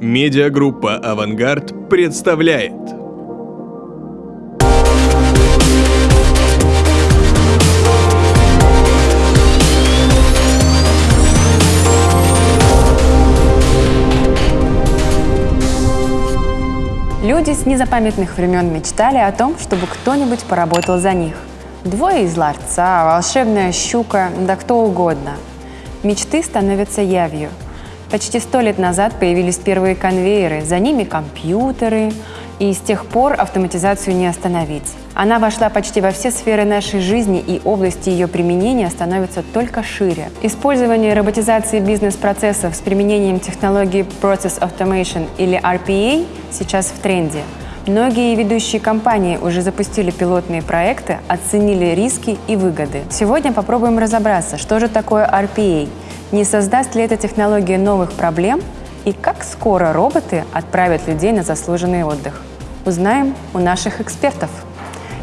Медиагруппа «Авангард» представляет Люди с незапамятных времен мечтали о том, чтобы кто-нибудь поработал за них. Двое из ларца, волшебная щука, да кто угодно. Мечты становятся явью. Почти сто лет назад появились первые конвейеры, за ними компьютеры, и с тех пор автоматизацию не остановить. Она вошла почти во все сферы нашей жизни, и области ее применения становятся только шире. Использование роботизации бизнес-процессов с применением технологии Process Automation или RPA сейчас в тренде. Многие ведущие компании уже запустили пилотные проекты, оценили риски и выгоды. Сегодня попробуем разобраться, что же такое RPA, не создаст ли эта технология новых проблем и как скоро роботы отправят людей на заслуженный отдых. Узнаем у наших экспертов.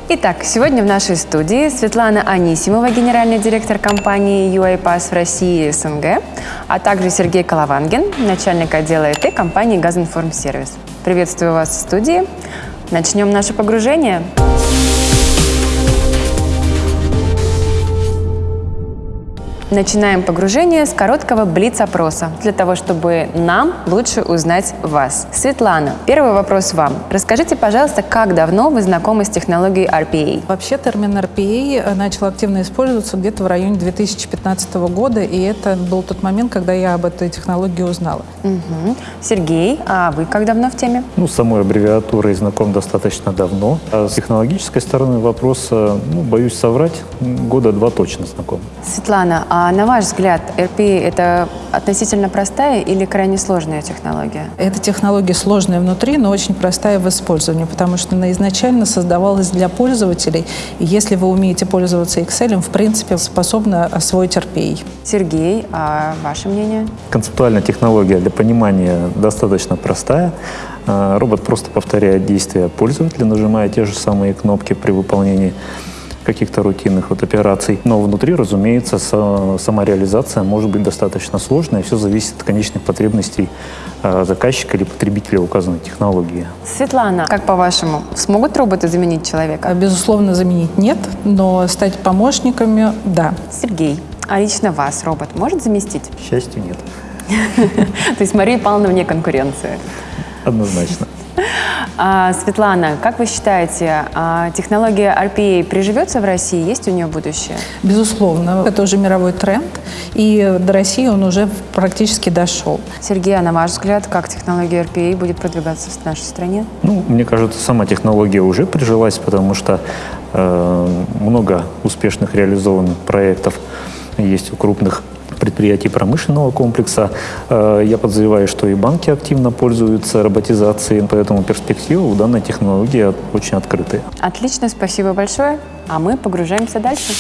Итак, сегодня в нашей студии Светлана Анисимова, генеральный директор компании UiPass в России и СНГ, а также Сергей Коловангин, начальник отдела ИТ компании «Газинформсервис». Приветствую вас в студии. Начнем наше погружение. Начинаем погружение с короткого блиц-опроса, для того, чтобы нам лучше узнать вас. Светлана, первый вопрос вам. Расскажите, пожалуйста, как давно вы знакомы с технологией RPA? Вообще термин RPA начал активно использоваться где-то в районе 2015 года, и это был тот момент, когда я об этой технологии узнала. Угу. Сергей, а вы как давно в теме? Ну, с самой аббревиатурой знаком достаточно давно. А с технологической стороны вопроса, ну, боюсь соврать, года два точно знаком. Светлана, а на ваш взгляд, RPA – это относительно простая или крайне сложная технология? Эта технология сложная внутри, но очень простая в использовании, потому что она изначально создавалась для пользователей. И если вы умеете пользоваться Excel, в принципе, способна освоить RPA. Сергей, а ваше мнение? Концептуальная технология для понимания достаточно простая. А, робот просто повторяет действия пользователя, нажимая те же самые кнопки при выполнении каких-то рутинных вот операций. Но внутри, разумеется, сама реализация может быть достаточно сложной, и все зависит от конечных потребностей а, заказчика или потребителя указанной технологии. Светлана, как по-вашему, смогут роботы заменить человека? Безусловно, заменить нет, но стать помощниками – да. Сергей, а лично вас робот может заместить? К счастью, нет. То есть Мария Павловна вне конкуренции? Однозначно. А, Светлана, как вы считаете, а, технология RPA приживется в России? Есть у нее будущее? Безусловно. Это уже мировой тренд, и до России он уже практически дошел. Сергей, а на ваш взгляд, как технология RPA будет продвигаться в нашей стране? Ну, мне кажется, сама технология уже прижилась, потому что э, много успешных реализованных проектов есть у крупных предприятий промышленного комплекса. Э, я подозреваю, что и банки активно пользуются роботизацией, поэтому перспективы у данной технологии очень открытые. Отлично, спасибо большое. А мы погружаемся дальше.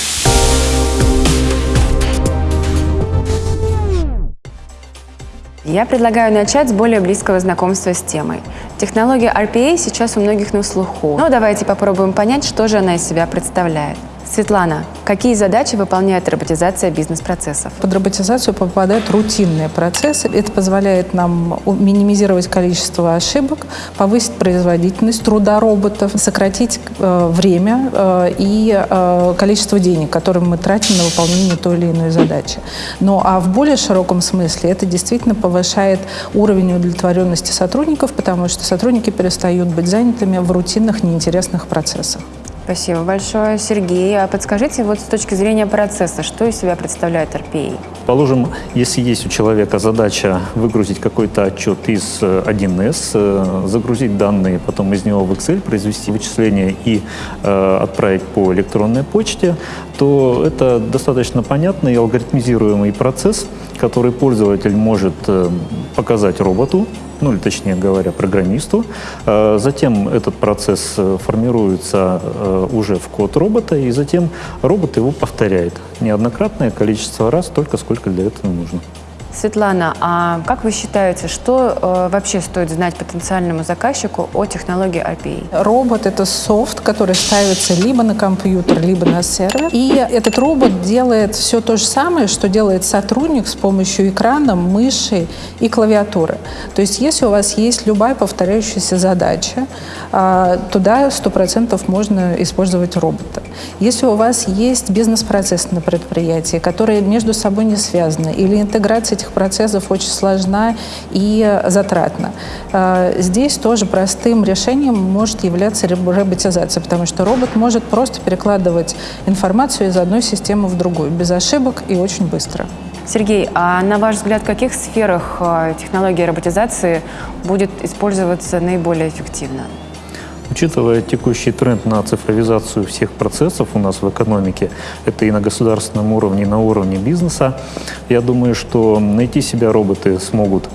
Я предлагаю начать с более близкого знакомства с темой. Технология RPA сейчас у многих на слуху. Но давайте попробуем понять, что же она из себя представляет. Светлана, какие задачи выполняет роботизация бизнес-процессов? Под роботизацию попадают рутинные процессы. Это позволяет нам минимизировать количество ошибок, повысить производительность труда роботов, сократить э, время э, и э, количество денег, которые мы тратим на выполнение той или иной задачи. Ну а в более широком смысле это действительно повышает уровень удовлетворенности сотрудников, потому что сотрудники перестают быть занятыми в рутинных, неинтересных процессах. Спасибо большое, Сергей. А подскажите, вот с точки зрения процесса, что из себя представляет RPA? Положим, если есть у человека задача выгрузить какой-то отчет из 1С, э, загрузить данные, потом из него в Excel, произвести вычисления и э, отправить по электронной почте, то это достаточно понятный и алгоритмизируемый процесс, который пользователь может э, показать роботу, ну или точнее говоря, программисту. Э, затем этот процесс э, формируется э, уже в код робота, и затем робот его повторяет неоднократное количество раз, только сколько для этого нужно. Светлана, а как вы считаете, что э, вообще стоит знать потенциальному заказчику о технологии RPA? Робот — это софт, который ставится либо на компьютер, либо на сервер. И этот робот делает все то же самое, что делает сотрудник с помощью экрана, мыши и клавиатуры. То есть если у вас есть любая повторяющаяся задача, а, туда 100% можно использовать робота. Если у вас есть бизнес-процесс на предприятии, которые между собой не связаны, или интеграция этих процессов очень сложна и затратна, а, здесь тоже простым решением может являться роботизация, потому что робот может просто перекладывать информацию из одной системы в другую, без ошибок и очень быстро. Сергей, а на ваш взгляд, в каких сферах а, технология роботизации будет использоваться наиболее эффективно? Учитывая текущий тренд на цифровизацию всех процессов у нас в экономике, это и на государственном уровне, и на уровне бизнеса, я думаю, что найти себя роботы смогут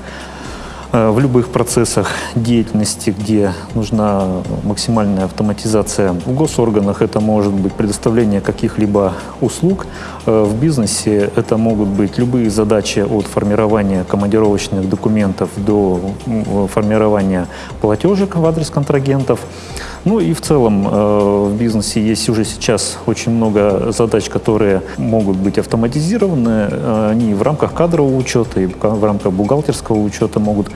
в любых процессах деятельности, где нужна максимальная автоматизация. В госорганах это может быть предоставление каких-либо услуг. Э, в бизнесе это могут быть любые задачи от формирования командировочных документов до формирования платежек в адрес контрагентов. Ну и в целом э, в бизнесе есть уже сейчас очень много задач, которые могут быть автоматизированы. Они в рамках кадрового учета и в рамках бухгалтерского учета могут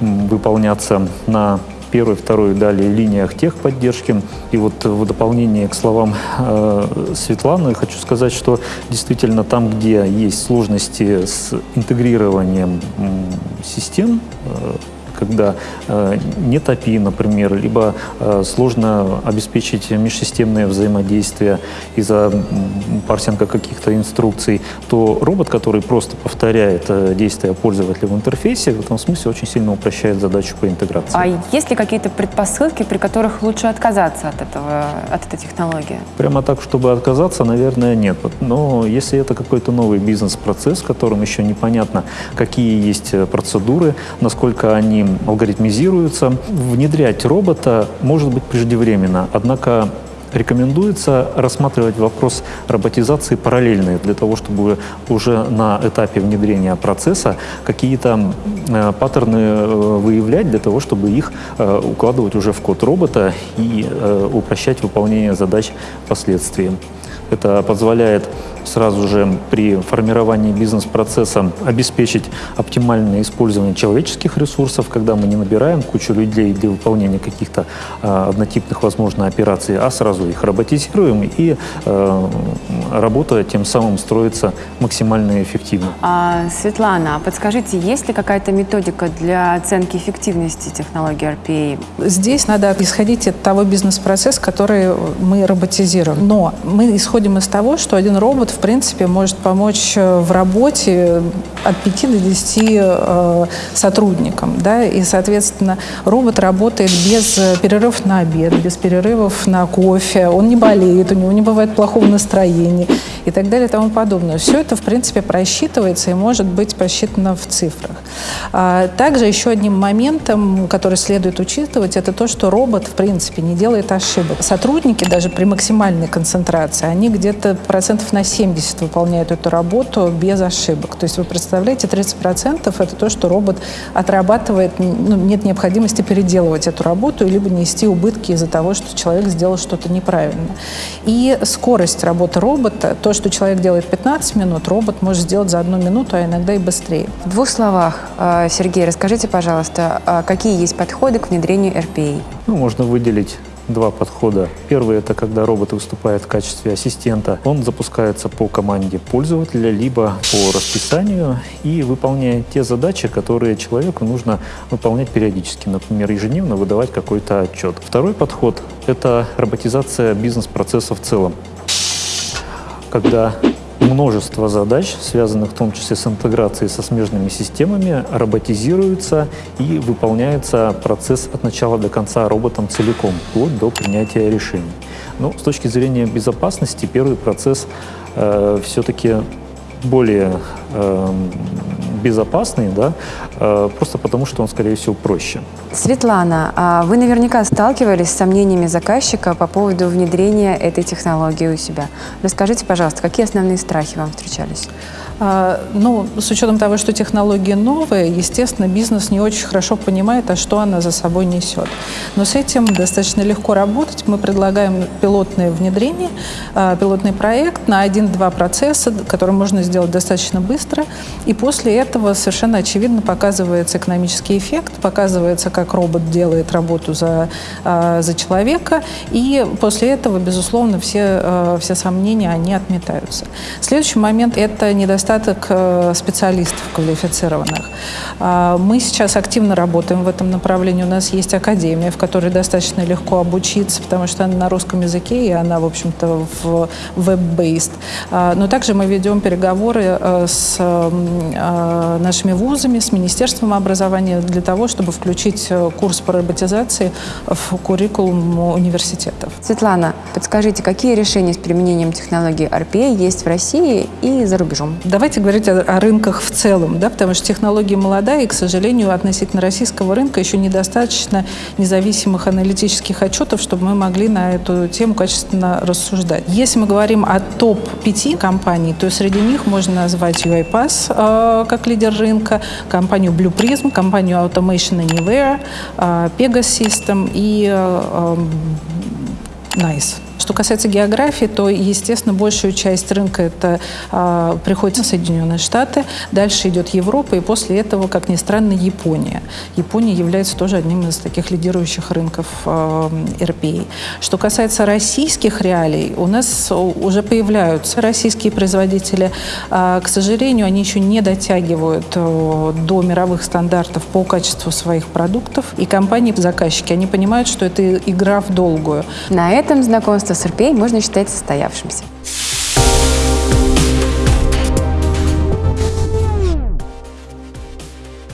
выполняться на первой, второй, далее линиях техподдержки. И вот в дополнение к словам э, Светланы хочу сказать, что действительно там, где есть сложности с интегрированием э, систем, э, когда э, нет API, например, либо э, сложно обеспечить межсистемное взаимодействие из-за парсинга каких-то инструкций, то робот, который просто повторяет э, действия пользователя в интерфейсе, в этом смысле очень сильно упрощает задачу по интеграции. А есть ли какие-то предпосылки, при которых лучше отказаться от, этого, от этой технологии? Прямо так, чтобы отказаться, наверное, нет. Но если это какой-то новый бизнес-процесс, в котором еще непонятно, какие есть процедуры, насколько они алгоритмизируются. Внедрять робота может быть преждевременно, однако рекомендуется рассматривать вопрос роботизации параллельно для того, чтобы уже на этапе внедрения процесса какие-то э, паттерны э, выявлять, для того, чтобы их э, укладывать уже в код робота и упрощать выполнение задач впоследствии. Это позволяет сразу же при формировании бизнес-процесса обеспечить оптимальное использование человеческих ресурсов, когда мы не набираем кучу людей для выполнения каких-то э, однотипных, возможно, операций, а сразу их роботизируем, и э, работа тем самым строится максимально эффективно. А, Светлана, подскажите, есть ли какая-то методика для оценки эффективности технологии RPA? Здесь надо исходить от того бизнес-процесса, который мы роботизируем. Но мы исходим из того, что один робот в принципе, может помочь э, в работе от 5 до 10 э, сотрудникам. Да? И, соответственно, робот работает без перерывов на обед, без перерывов на кофе, он не болеет, у него не бывает плохого настроения и так далее и тому подобное. Все это, в принципе, просчитывается и может быть посчитано в цифрах. А также еще одним моментом, который следует учитывать, это то, что робот, в принципе, не делает ошибок. Сотрудники даже при максимальной концентрации, они где-то процентов на 70 выполняют эту работу без ошибок. То есть вы представляете, 30% это то, что робот отрабатывает, ну, нет необходимости переделывать эту работу, либо нести убытки из-за того, что человек сделал что-то неправильно. И скорость работы робота, то, что человек делает 15 минут, робот может сделать за одну минуту, а иногда и быстрее. В двух словах, э, Сергей, расскажите, пожалуйста, а какие есть подходы к внедрению RPA? Ну, можно выделить два подхода. Первый – это когда робот выступает в качестве ассистента. Он запускается по команде пользователя, либо по расписанию и выполняет те задачи, которые человеку нужно выполнять периодически. Например, ежедневно выдавать какой-то отчет. Второй подход – это роботизация бизнес-процесса в целом. Когда множество задач, связанных в том числе с интеграцией со смежными системами, роботизируются и выполняется процесс от начала до конца роботом целиком, вплоть до принятия решений. Но с точки зрения безопасности первый процесс э, все-таки более э, безопасный, да, э, просто потому что он, скорее всего, проще. Светлана, а вы наверняка сталкивались с сомнениями заказчика по поводу внедрения этой технологии у себя. Расскажите, пожалуйста, какие основные страхи вам встречались? А, ну, с учетом того, что технологии новые, естественно, бизнес не очень хорошо понимает, а что она за собой несет. Но с этим достаточно легко работать. Мы предлагаем пилотное внедрение, а, пилотный проект на один-два процесса, который можно сделать достаточно быстро. И после этого совершенно очевидно показывается экономический эффект, показывается, как робот делает работу за, а, за человека. И после этого, безусловно, все, все сомнения, они отметаются. Следующий момент – это недостаток э, специалистов квалифицированных. А, мы сейчас активно работаем в этом направлении. У нас есть академия, в которой достаточно легко обучиться, потому что она на русском языке, и она, в общем-то, в веб-based. А, но также мы ведем переговоры с нашими вузами, с Министерством образования для того, чтобы включить курс по роботизации в куррикулум университетов. Светлана, подскажите, какие решения с применением технологии RPA есть в России и за рубежом? Давайте говорить о, о рынках в целом, да, потому что технология молодая, и, к сожалению, относительно российского рынка еще недостаточно независимых аналитических отчетов, чтобы мы могли на эту тему качественно рассуждать. Если мы говорим о топ-5 компаний, то среди них можно назвать UiPath э, как лидер рынка, компанию Blue Prism, компанию Automation Anywhere, э, Pegasus System и э, э, Nice. Что касается географии, то, естественно, большую часть рынка это а, приходится Соединенные Штаты, дальше идет Европа, и после этого, как ни странно, Япония. Япония является тоже одним из таких лидирующих рынков а, RPA. Что касается российских реалий, у нас уже появляются российские производители. А, к сожалению, они еще не дотягивают а, до мировых стандартов по качеству своих продуктов. И компании-заказчики, они понимают, что это игра в долгую. На этом знакомство с РПА можно считать состоявшимся.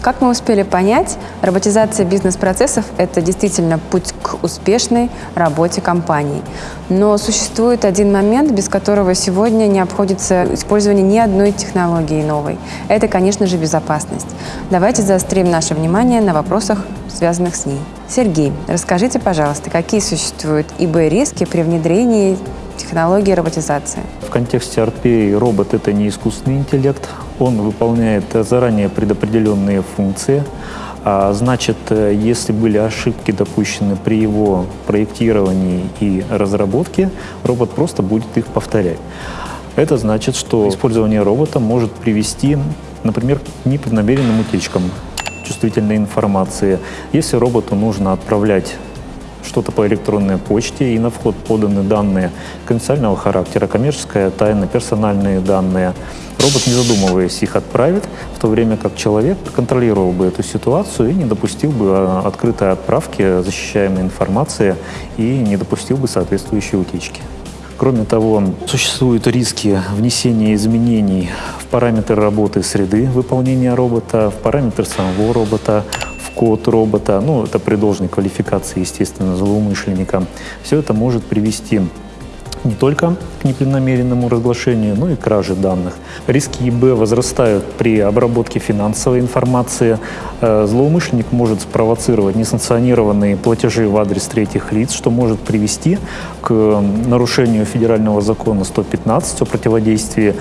Как мы успели понять, роботизация бизнес-процессов – это действительно путь к успешной работе компаний. Но существует один момент, без которого сегодня не обходится использование ни одной технологии новой. Это, конечно же, безопасность. Давайте заострим наше внимание на вопросах, связанных с ней. Сергей, расскажите, пожалуйста, какие существуют ИБ-риски при внедрении технологии роботизации? В контексте RPA робот – это не искусственный интеллект. Он выполняет заранее предопределенные функции. А значит, если были ошибки допущены при его проектировании и разработке, робот просто будет их повторять. Это значит, что использование робота может привести, например, к непреднамеренным утечкам чувствительной информации. Если роботу нужно отправлять что-то по электронной почте, и на вход поданы данные конфиденциального характера, коммерческая тайна, персональные данные. Робот, не задумываясь, их отправит, в то время как человек контролировал бы эту ситуацию и не допустил бы а, открытой отправки защищаемой информации и не допустил бы соответствующей утечки. Кроме того, существуют риски внесения изменений в параметры работы среды выполнения робота, в параметры самого робота, в код робота. Ну, это при должной квалификации, естественно, злоумышленника. Все это может привести не только к непреднамеренному разглашению, но и краже данных. Риски ИБ возрастают при обработке финансовой информации. Э, злоумышленник может спровоцировать несанкционированные платежи в адрес третьих лиц, что может привести к нарушению федерального закона 115 о противодействии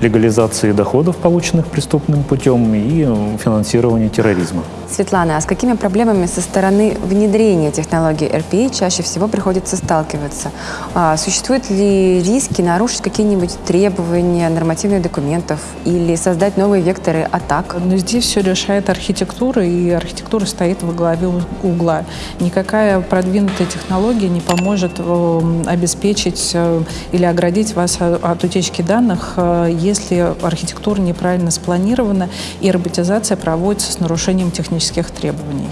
легализации доходов, полученных преступным путем, и финансированию терроризма. Светлана, а с какими проблемами со стороны внедрения технологии RPA чаще всего приходится сталкиваться? А, существуют ли риски нарушить какие-нибудь требования нормативных документов или создать новые векторы атак? Но здесь все решает архитектура, и архитектура стоит во главе угла. Никакая продвинутая технология не поможет э, обеспечить э, или оградить вас от утечки данных, э, если архитектура неправильно спланирована и роботизация проводится с нарушением технических технических требований.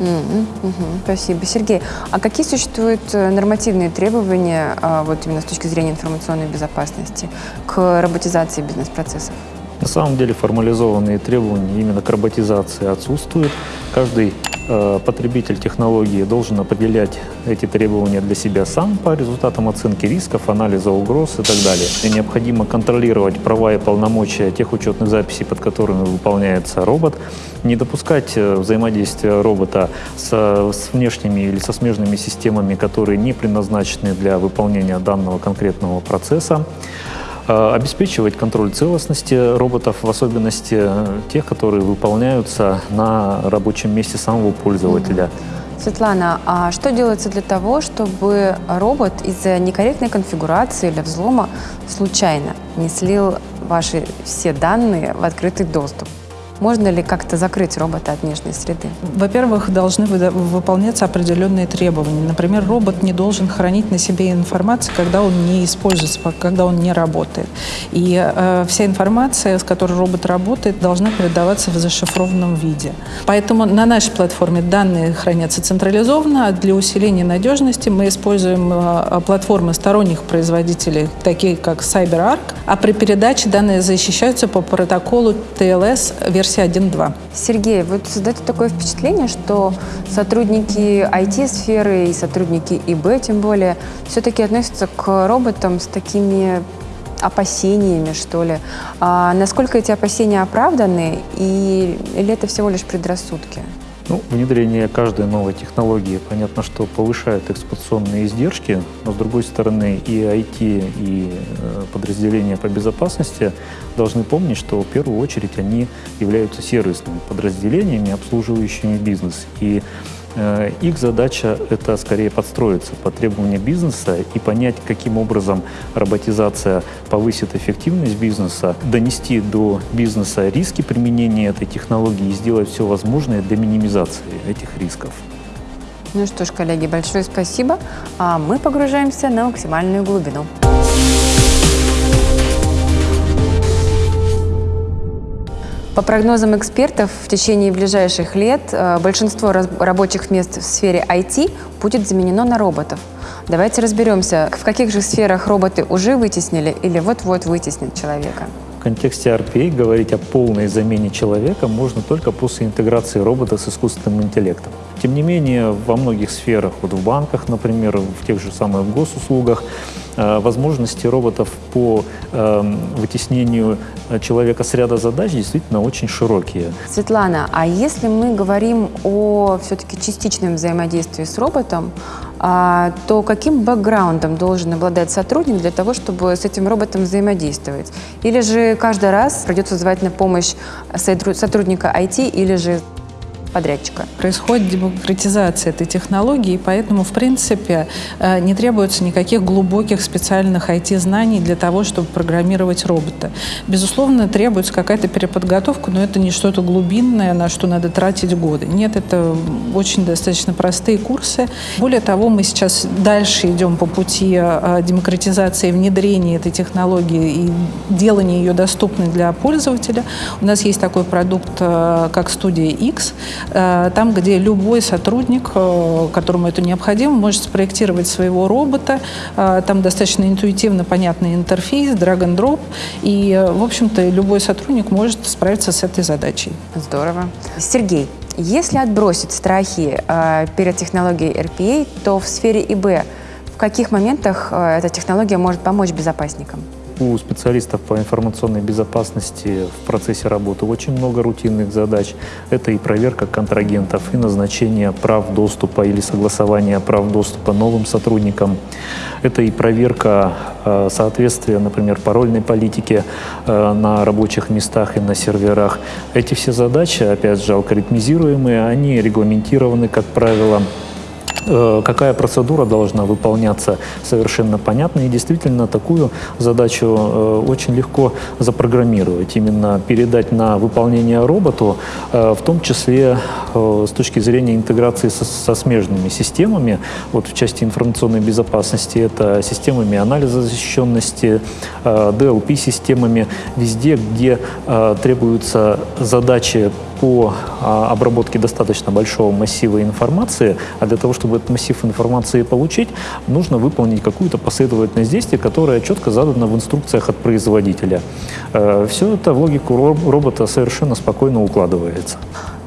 Mm -hmm. Спасибо. Сергей, а какие существуют э, нормативные требования, а, вот именно с точки зрения информационной безопасности, к роботизации бизнес-процессов? На самом деле формализованные требования именно к роботизации отсутствуют. Каждый потребитель технологии должен определять эти требования для себя сам по результатам оценки рисков, анализа угроз и так далее. И необходимо контролировать права и полномочия тех учетных записей, под которыми выполняется робот, не допускать э, взаимодействия робота с, с внешними или со смежными системами, которые не предназначены для выполнения данного конкретного процесса. Э, обеспечивать контроль целостности роботов, в особенности э, тех, которые выполняются на рабочем месте самого пользователя. Светлана, а что делается для того, чтобы робот из-за некорректной конфигурации или взлома случайно не слил ваши все данные в открытый доступ? Можно ли как-то закрыть робота от внешней среды? Во-первых, должны выполняться определенные требования. Например, робот не должен хранить на себе информацию, когда он не используется, когда он не работает. И э, вся информация, с которой робот работает, должна передаваться в зашифрованном виде. Поэтому на нашей платформе данные хранятся централизованно, а для усиления надежности мы используем э, платформы сторонних производителей, такие как CyberArk, а при передаче данные защищаются по протоколу TLS версии версия 1.2. Сергей, вот создается такое впечатление, что сотрудники IT-сферы и сотрудники ИБ, тем более, все-таки относятся к роботам с такими опасениями, что ли. А насколько эти опасения оправданы, и, или это всего лишь предрассудки? Ну, внедрение каждой новой технологии, понятно, что повышает эксплуатационные издержки, но с другой стороны и IT, и э, подразделения по безопасности должны помнить, что в первую очередь они являются сервисными подразделениями, обслуживающими бизнес. И их задача — это скорее подстроиться под требования бизнеса и понять, каким образом роботизация повысит эффективность бизнеса, донести до бизнеса риски применения этой технологии и сделать все возможное для минимизации этих рисков. Ну что ж, коллеги, большое спасибо. А мы погружаемся на максимальную глубину. По прогнозам экспертов, в течение ближайших лет э, большинство рабочих мест в сфере IT будет заменено на роботов. Давайте разберемся, в каких же сферах роботы уже вытеснили или вот-вот вытеснят человека. В контексте RPA говорить о полной замене человека можно только после интеграции робота с искусственным интеллектом. Тем не менее, во многих сферах, вот в банках, например, в тех же самых госуслугах, э, возможности роботов по э, вытеснению человека с ряда задач действительно очень широкие. Светлана, а если мы говорим о все-таки частичном взаимодействии с роботом, а, то каким бэкграундом должен обладать сотрудник для того, чтобы с этим роботом взаимодействовать? Или же каждый раз придется звать на помощь сотрудника IT или же подрядчика. Происходит демократизация этой технологии, и поэтому, в принципе, э, не требуется никаких глубоких специальных IT-знаний для того, чтобы программировать робота. Безусловно, требуется какая-то переподготовка, но это не что-то глубинное, на что надо тратить годы. Нет, это очень достаточно простые курсы. Более того, мы сейчас дальше идем по пути э, демократизации внедрения этой технологии и делания ее доступной для пользователя. У нас есть такой продукт, э, как студия X, там, где любой сотрудник, э, которому это необходимо, может спроектировать своего робота. Э, там достаточно интуитивно понятный интерфейс, drag and drop. И, в общем-то, любой сотрудник может справиться с этой задачей. Здорово. Сергей, если отбросить страхи перед технологией RPA, то в сфере ИБ в каких моментах эта технология может помочь безопасникам? У специалистов по информационной безопасности в процессе работы очень много рутинных задач. Это и проверка контрагентов, и назначение прав доступа или согласование прав доступа новым сотрудникам. Это и проверка э, соответствия, например, парольной политике э, на рабочих местах и на серверах. Эти все задачи, опять же, алгоритмизируемые, они регламентированы, как правило, какая процедура должна выполняться, совершенно понятно. И действительно такую задачу э, очень легко запрограммировать, именно передать на выполнение роботу, э, в том числе с точки зрения интеграции со, со смежными системами. Вот в части информационной безопасности это системами анализа защищенности, DLP-системами, везде, где требуются задачи по а, обработке достаточно большого массива информации, а для того, чтобы этот массив информации получить, нужно выполнить какую-то последовательность действий, которая четко задана в инструкциях от производителя. Э, Все это в логику робота совершенно спокойно укладывается.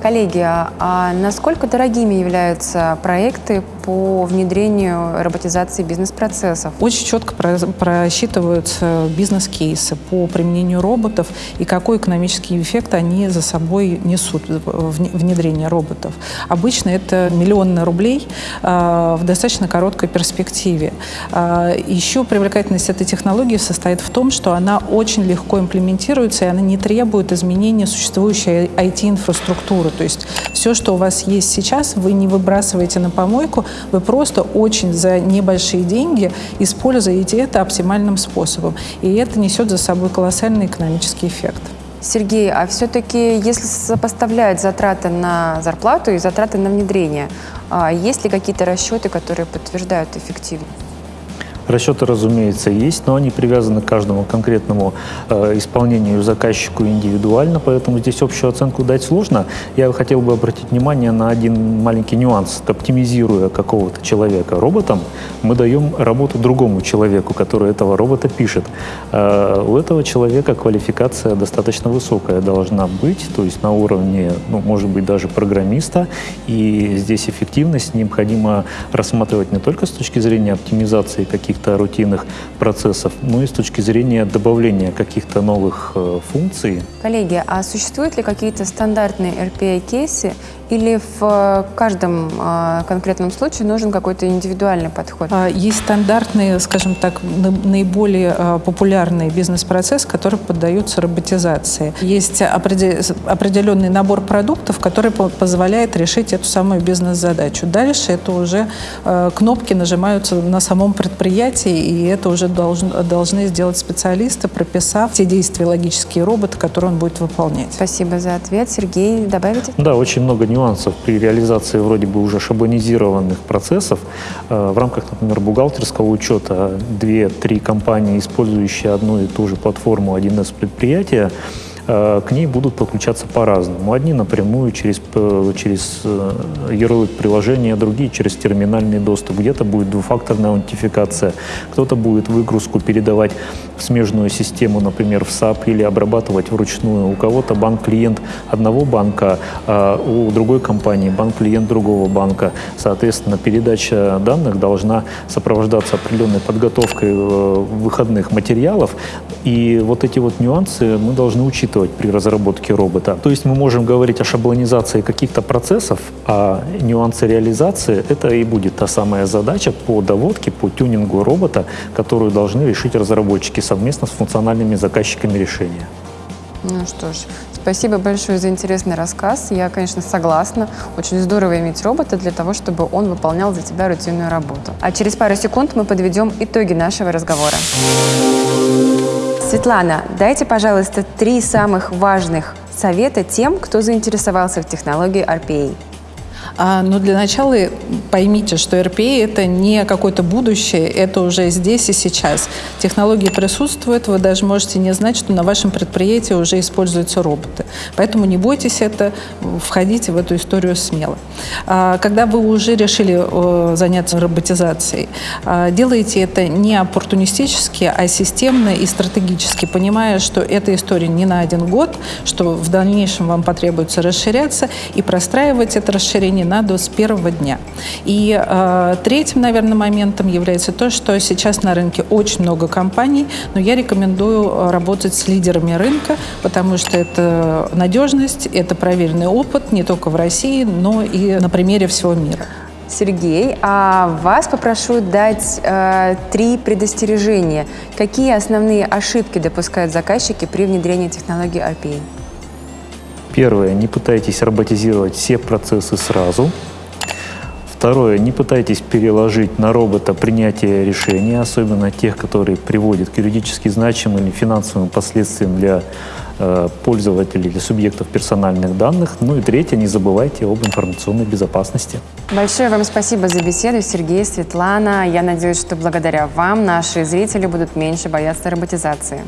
Коллеги, а, а насколько дорогими являются проекты по внедрению роботизации бизнес-процессов? Очень четко просчитываются бизнес-кейсы по применению роботов и какой экономический эффект они за собой несут внедрение роботов. Обычно это миллионы рублей в достаточно короткой перспективе. Еще привлекательность этой технологии состоит в том, что она очень легко имплементируется, и она не требует изменения существующей IT-инфраструктуры. То есть все, что у вас есть сейчас, вы не выбрасываете на помойку, вы просто очень за небольшие деньги используете это оптимальным способом. И это несет за собой колоссальный экономический эффект. Сергей, а все-таки, если сопоставлять затраты на зарплату и затраты на внедрение, а есть ли какие-то расчеты, которые подтверждают эффективность? Расчеты, разумеется, есть, но они привязаны к каждому конкретному э, исполнению заказчику индивидуально, поэтому здесь общую оценку дать сложно. Я хотел бы обратить внимание на один маленький нюанс. Оптимизируя какого-то человека роботом, мы даем работу другому человеку, который этого робота пишет. Э, у этого человека квалификация достаточно высокая должна быть, то есть на уровне, ну, может быть, даже программиста, и здесь эффективность необходимо рассматривать не только с точки зрения оптимизации каких каких-то рутинных процессов, но и с точки зрения добавления каких-то новых э, функций. Коллеги, а существуют ли какие-то стандартные RPA-кейсы или в э, каждом э, конкретном случае нужен какой-то индивидуальный подход? А, есть стандартные, скажем так, наиболее э, популярный бизнес-процесс, который поддаются роботизации. Есть определенный набор продуктов, который позволяет решить эту самую бизнес-задачу. Дальше это уже кнопки нажимаются на самом предприятии, и это уже должны сделать специалисты, прописав те действия логические роботы, которые он будет выполнять. Спасибо за ответ. Сергей, добавите? Да, очень много нюансов нюансов при реализации вроде бы уже шаблонизированных процессов э, в рамках, например, бухгалтерского учета две-три компании, использующие одну и ту же платформу 1С предприятия, к ней будут подключаться по-разному. Одни напрямую через, э, через э, ярлык приложения, другие через терминальный доступ. Где-то будет двухфакторная аутентификация, кто-то будет выгрузку передавать в смежную систему, например, в SAP или обрабатывать вручную. У кого-то банк-клиент одного банка, а у другой компании банк-клиент другого банка. Соответственно, передача данных должна сопровождаться определенной подготовкой выходных материалов. И вот эти вот нюансы мы должны учитывать учитывать при разработке робота. То есть мы можем говорить о шаблонизации каких-то процессов, а нюансы реализации — это и будет та самая задача по доводке, по тюнингу робота, которую должны решить разработчики совместно с функциональными заказчиками решения. Ну что ж, спасибо большое за интересный рассказ. Я, конечно, согласна. Очень здорово иметь робота для того, чтобы он выполнял за тебя рутинную работу. А через пару секунд мы подведем итоги нашего разговора. Светлана, дайте, пожалуйста, три самых важных совета тем, кто заинтересовался в технологии RPA. А, но для начала поймите, что RPA – это не какое-то будущее, это уже здесь и сейчас. Технологии присутствуют, вы даже можете не знать, что на вашем предприятии уже используются роботы. Поэтому не бойтесь это, входите в эту историю смело. А, когда вы уже решили заняться роботизацией, а, делайте это не оппортунистически, а системно и стратегически, понимая, что эта история не на один год, что в дальнейшем вам потребуется расширяться и простраивать это расширение надо с первого дня. И э, третьим, наверное, моментом является то, что сейчас на рынке очень много компаний, но я рекомендую э, работать с лидерами рынка, потому что это надежность, это проверенный опыт не только в России, но и на примере всего мира. Сергей, а вас попрошу дать э, три предостережения. Какие основные ошибки допускают заказчики при внедрении технологии RPA? Первое, не пытайтесь роботизировать все процессы сразу. Второе, не пытайтесь переложить на робота принятие решений, особенно тех, которые приводят к юридически значимым или финансовым последствиям для э, пользователей или субъектов персональных данных. Ну и третье, не забывайте об информационной безопасности. Большое вам спасибо за беседу, Сергей, Светлана. Я надеюсь, что благодаря вам наши зрители будут меньше бояться роботизации.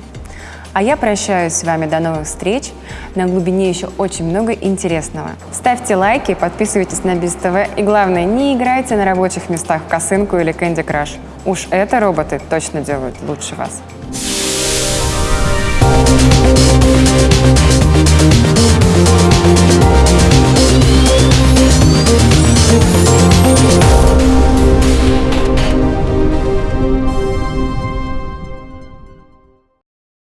А я прощаюсь с вами. До новых встреч. На глубине еще очень много интересного. Ставьте лайки, подписывайтесь на Биз ТВ и, главное, не играйте на рабочих местах в косынку или Кэнди Краш. Уж это роботы точно делают лучше вас.